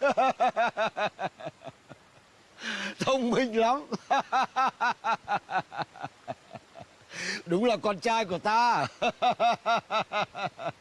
Thông minh lắm. Đúng là con trai của ta.